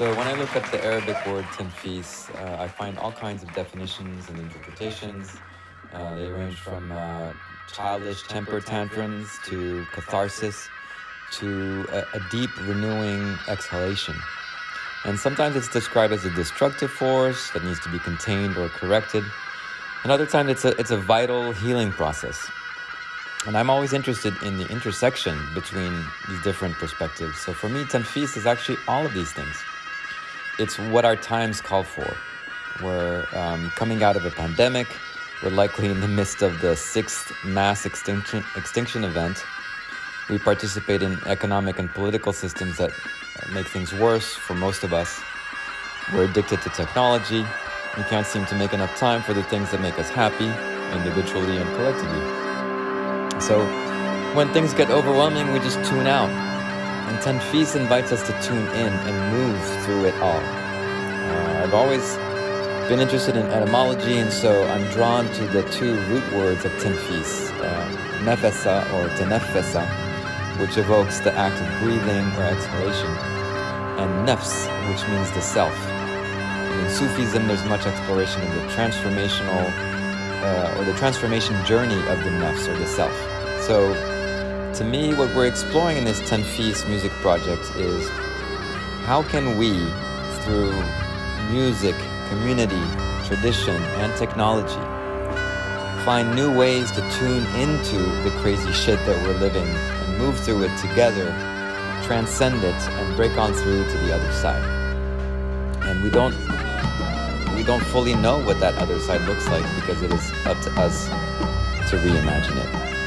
So when I look at the Arabic word tanfis, uh, I find all kinds of definitions and interpretations. Uh, they range from uh, childish temper tantrums to catharsis to a, a deep renewing exhalation. And sometimes it's described as a destructive force that needs to be contained or corrected. And other times it's a, it's a vital healing process. And I'm always interested in the intersection between these different perspectives. So for me, Tanfis is actually all of these things. It's what our times call for. We're um, coming out of a pandemic. We're likely in the midst of the sixth mass extinction, extinction event. We participate in economic and political systems that make things worse for most of us. We're addicted to technology. We can't seem to make enough time for the things that make us happy, individually and collectively. So when things get overwhelming, we just tune out. And Tanfis invites us to tune in and move through it all. Uh, I've always been interested in etymology, and so I'm drawn to the two root words of Tanfis, uh, nefesa or tenefesa, which evokes the act of breathing or exhalation, and nefs, which means the self. And in Sufism, there's much exploration of the transformational uh, or the transformation journey of the nefs or the self. So, to me, what we're exploring in this Tanfis music project is how can we, through music, community, tradition, and technology, find new ways to tune into the crazy shit that we're living and move through it together, transcend it, and break on through to the other side. And we don't we don't fully know what that other side looks like because it is up to us to reimagine it.